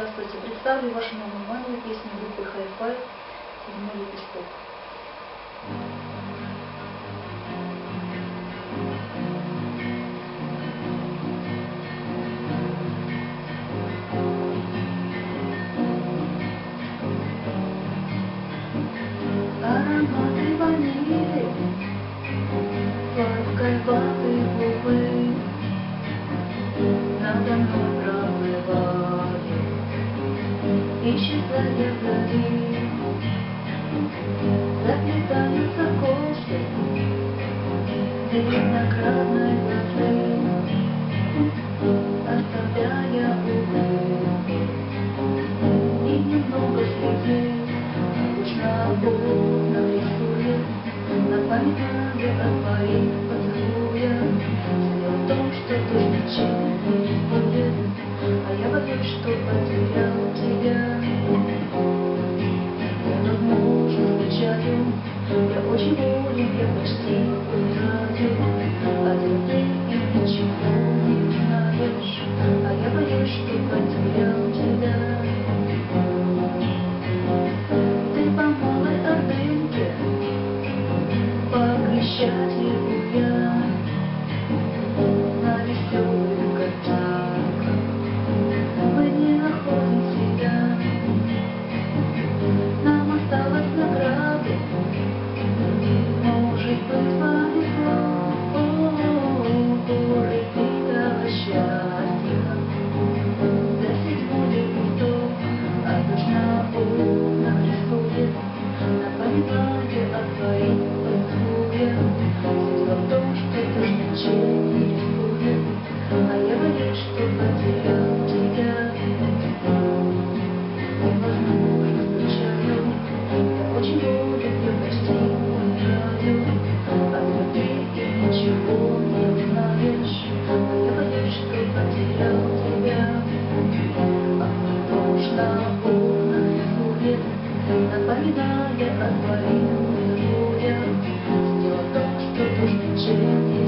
Здравствуйте. Представлю вашему вниманию песню группы Hi-Fi «Седьмой лепесток». Исчезая вдали Заплетаются косы, виноградной лозы Thank you.